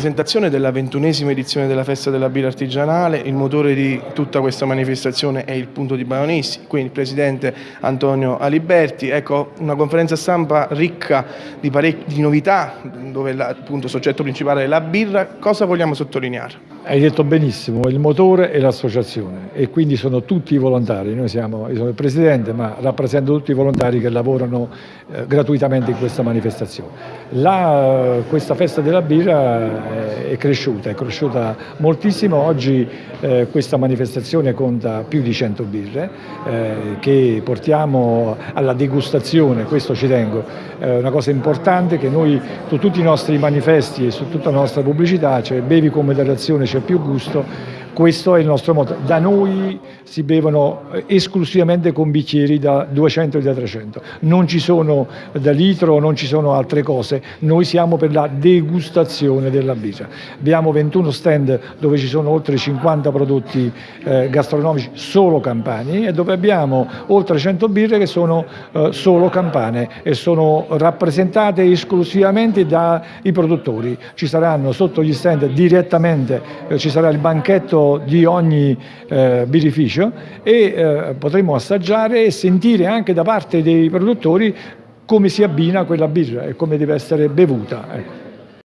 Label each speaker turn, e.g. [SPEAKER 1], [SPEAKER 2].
[SPEAKER 1] presentazione della ventunesima edizione della Festa della Birra Artigianale, il motore di tutta questa manifestazione è il punto di Baonisti, quindi il Presidente Antonio Aliberti. Ecco, una conferenza stampa ricca di, di novità, dove il soggetto principale è la birra. Cosa vogliamo sottolineare?
[SPEAKER 2] Hai detto benissimo, il motore è l'associazione e quindi sono tutti i volontari, noi siamo, io sono il Presidente ma rappresento tutti i volontari che lavorano eh, gratuitamente in questa manifestazione. La, questa festa della birra è cresciuta, è cresciuta moltissimo, oggi eh, questa manifestazione conta più di 100 birre eh, che portiamo alla degustazione, questo ci tengo, è una cosa importante che noi su tutti i nostri manifesti e su tutta la nostra pubblicità, cioè bevi con moderazione c'è più gusto, questo è il nostro motto. Da noi si bevono eh, esclusivamente con bicchieri da 200 e da 300, non ci sono da litro, non ci sono altre cose, noi siamo per la degustazione della birra. Abbiamo 21 stand dove ci sono oltre 50 prodotti eh, gastronomici solo campani e dove abbiamo oltre 100 birre che sono eh, solo campane e sono rappresentate esclusivamente dai produttori. Ci saranno sotto gli stand direttamente, eh, ci sarà il banchetto di ogni eh, birrificio e eh, potremo assaggiare e sentire anche da parte dei produttori come si abbina quella birra e come deve essere bevuta. Ecco.